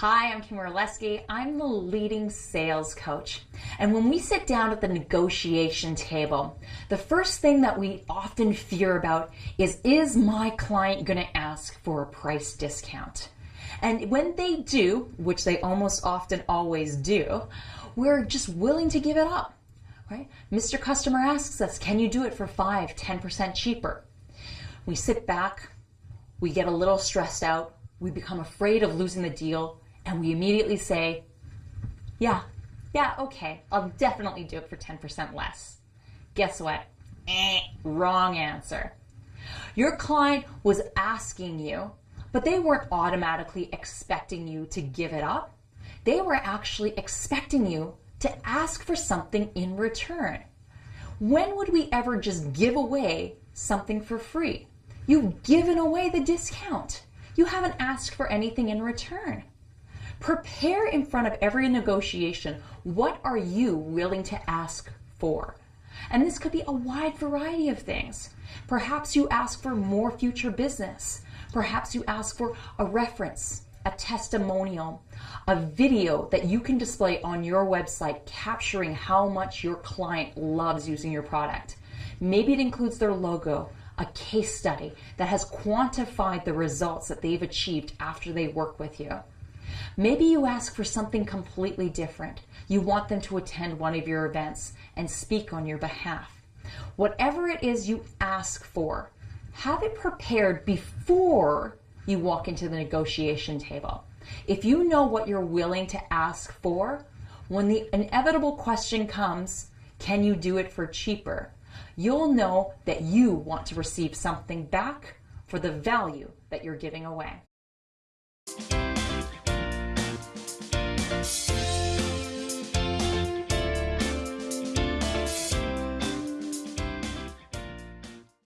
Hi, I'm Kim Orlesky. I'm the leading sales coach. And when we sit down at the negotiation table, the first thing that we often fear about is is my client going to ask for a price discount? And when they do, which they almost often always do, we're just willing to give it up. Right? Mr. Customer asks us, can you do it for 5, 10% cheaper? We sit back, we get a little stressed out, we become afraid of losing the deal, and we immediately say, yeah, yeah, okay, I'll definitely do it for 10% less. Guess what? Eh, wrong answer. Your client was asking you, but they weren't automatically expecting you to give it up. They were actually expecting you to ask for something in return. When would we ever just give away something for free? You've given away the discount. You haven't asked for anything in return. Prepare in front of every negotiation. What are you willing to ask for? And this could be a wide variety of things. Perhaps you ask for more future business. Perhaps you ask for a reference, a testimonial, a video that you can display on your website capturing how much your client loves using your product. Maybe it includes their logo, a case study that has quantified the results that they've achieved after they work with you. Maybe you ask for something completely different. You want them to attend one of your events and speak on your behalf. Whatever it is you ask for, have it prepared before you walk into the negotiation table. If you know what you're willing to ask for, when the inevitable question comes, can you do it for cheaper? You'll know that you want to receive something back for the value that you're giving away.